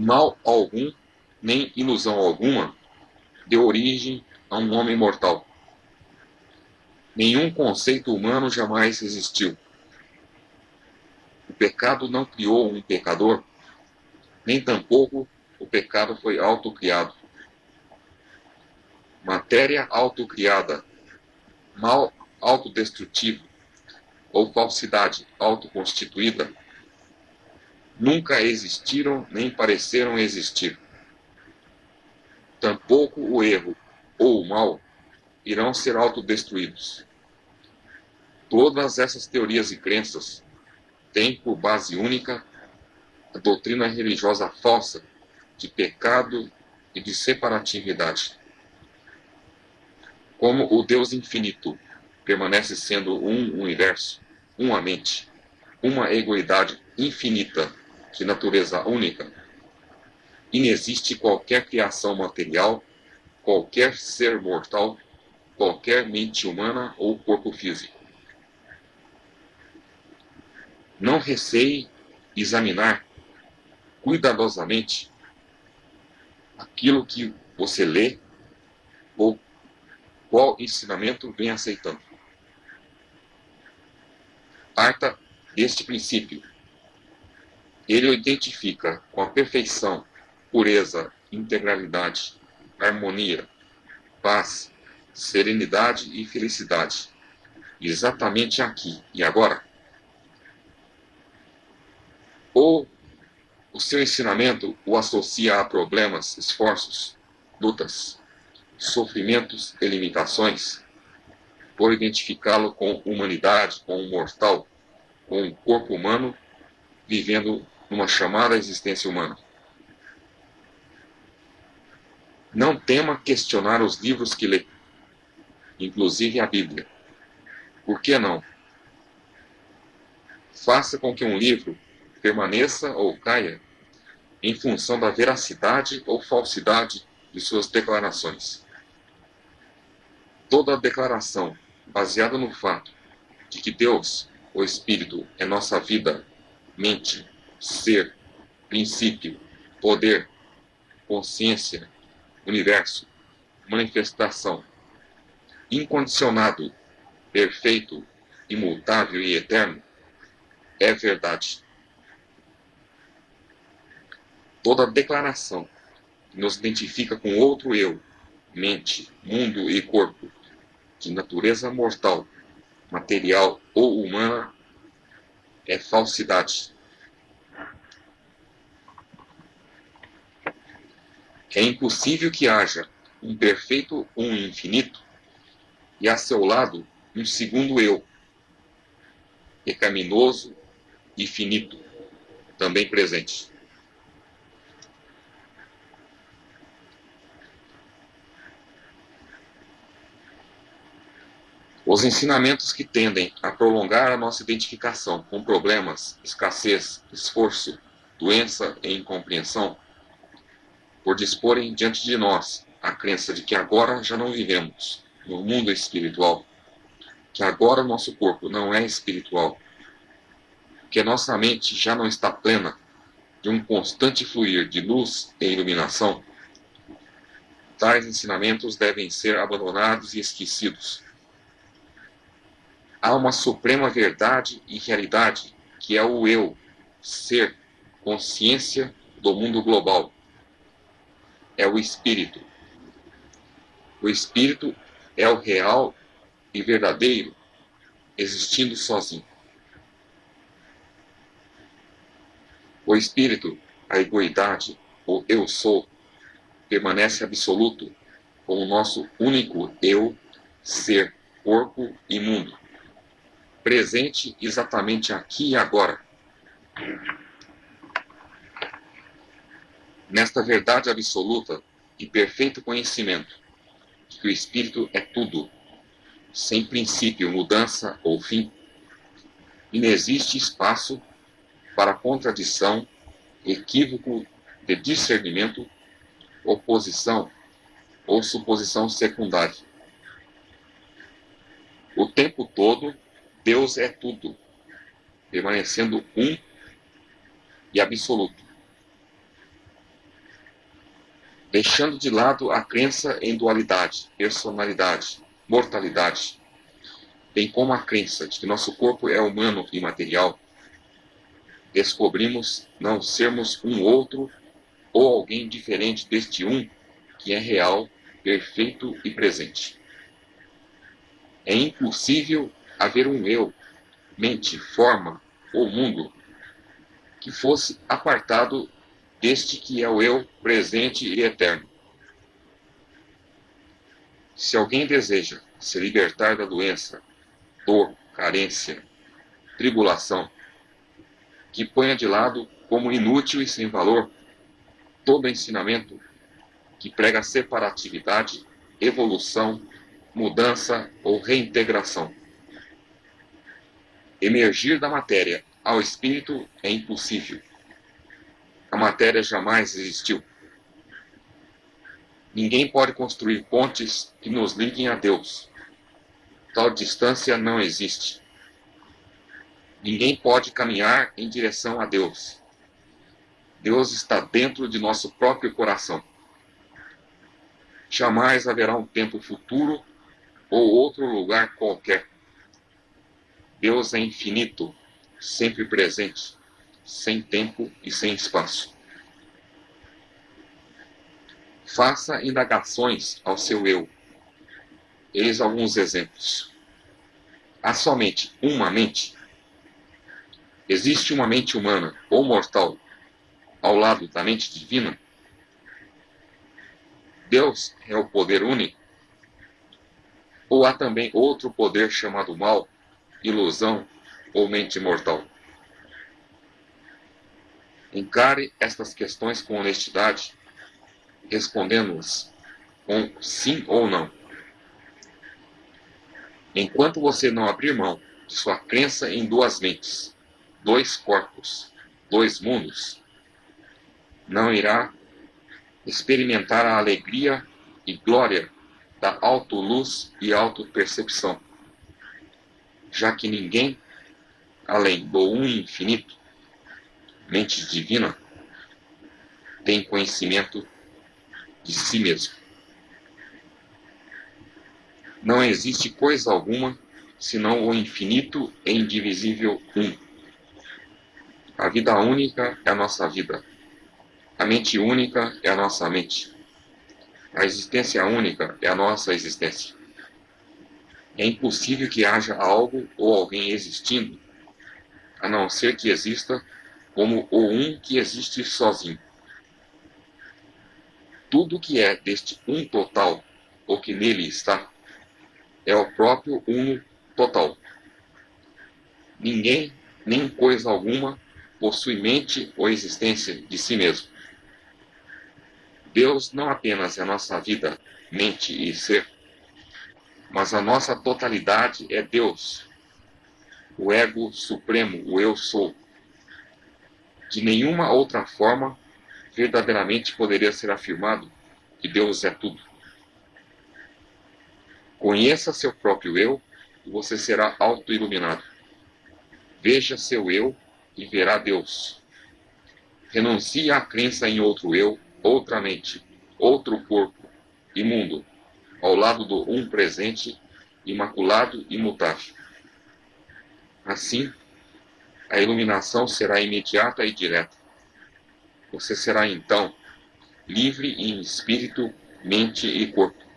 Mal algum, nem ilusão alguma, deu origem a um homem mortal. Nenhum conceito humano jamais existiu. O pecado não criou um pecador, nem tampouco o pecado foi autocriado. Matéria autocriada, mal autodestrutivo ou falsidade autoconstituída nunca existiram nem pareceram existir. Tampouco o erro ou o mal irão ser autodestruídos. Todas essas teorias e crenças têm por base única a doutrina religiosa falsa de pecado e de separatividade. Como o Deus infinito permanece sendo um universo, uma mente, uma egoidade infinita de natureza única, inexiste qualquer criação material, qualquer ser mortal, qualquer mente humana ou corpo físico. Não receie examinar cuidadosamente aquilo que você lê ou qual ensinamento vem aceitando. Parta deste princípio. Ele o identifica com a perfeição, pureza, integralidade, harmonia, paz, serenidade e felicidade. Exatamente aqui e agora. Ou o seu ensinamento o associa a problemas, esforços, lutas, sofrimentos e limitações, por identificá-lo com humanidade, com um mortal, com um corpo humano, vivendo numa chamada existência humana. Não tema questionar os livros que lê, inclusive a Bíblia. Por que não? Faça com que um livro permaneça ou caia em função da veracidade ou falsidade de suas declarações. Toda declaração baseada no fato de que Deus, o Espírito, é nossa vida, mente, ser, princípio, poder, consciência, universo, manifestação, incondicionado, perfeito, imutável e eterno, é verdade toda declaração que nos identifica com outro eu, mente, mundo e corpo, de natureza mortal, material ou humana, é falsidade. É impossível que haja um perfeito um infinito e a seu lado um segundo eu, pecaminoso e finito, também presente. Os ensinamentos que tendem a prolongar a nossa identificação com problemas, escassez, esforço, doença e incompreensão, por disporem diante de nós a crença de que agora já não vivemos no mundo espiritual, que agora nosso corpo não é espiritual, que nossa mente já não está plena de um constante fluir de luz e iluminação, tais ensinamentos devem ser abandonados e esquecidos há uma suprema verdade e realidade, que é o eu, ser, consciência do mundo global. É o espírito. O espírito é o real e verdadeiro, existindo sozinho. O espírito, a egoidade, o eu sou, permanece absoluto como nosso único eu, ser, corpo e mundo presente exatamente aqui e agora. Nesta verdade absoluta e perfeito conhecimento que o Espírito é tudo, sem princípio, mudança ou fim, inexiste espaço para contradição, equívoco de discernimento, oposição ou suposição secundária. O tempo todo Deus é tudo, permanecendo um e absoluto. Deixando de lado a crença em dualidade, personalidade, mortalidade, bem como a crença de que nosso corpo é humano e material, descobrimos não sermos um outro ou alguém diferente deste um que é real, perfeito e presente. É impossível haver um eu, mente, forma ou mundo que fosse apartado deste que é o eu presente e eterno. Se alguém deseja se libertar da doença, dor, carência, tribulação, que ponha de lado como inútil e sem valor todo ensinamento que prega separatividade, evolução, mudança ou reintegração. Emergir da matéria ao espírito é impossível. A matéria jamais existiu. Ninguém pode construir pontes que nos liguem a Deus. Tal distância não existe. Ninguém pode caminhar em direção a Deus. Deus está dentro de nosso próprio coração. Jamais haverá um tempo futuro ou outro lugar qualquer. Deus é infinito, sempre presente, sem tempo e sem espaço. Faça indagações ao seu eu. Eis alguns exemplos. Há somente uma mente? Existe uma mente humana ou mortal ao lado da mente divina? Deus é o poder único? Ou há também outro poder chamado mal, ilusão ou mente mortal? Encare estas questões com honestidade, respondendo-as com sim ou não. Enquanto você não abrir mão de sua crença em duas mentes, dois corpos, dois mundos, não irá experimentar a alegria e glória da autoluz e autopercepção, já que ninguém, além do um infinito, mente divina, tem conhecimento de si mesmo. Não existe coisa alguma senão o infinito e indivisível um. A vida única é a nossa vida. A mente única é a nossa mente. A existência única é a nossa existência. É impossível que haja algo ou alguém existindo, a não ser que exista como o um que existe sozinho. Tudo que é deste um total, ou que nele está, é o próprio uno total. Ninguém, nem coisa alguma, possui mente ou existência de si mesmo. Deus não apenas é nossa vida, mente e ser, mas a nossa totalidade é Deus, o ego supremo, o eu sou. De nenhuma outra forma verdadeiramente poderia ser afirmado que Deus é tudo. Conheça seu próprio eu e você será auto-iluminado. Veja seu eu e verá Deus. Renuncie à crença em outro eu outra mente, outro corpo, imundo, ao lado do um presente, imaculado e mutável. Assim, a iluminação será imediata e direta. Você será então livre em espírito, mente e corpo.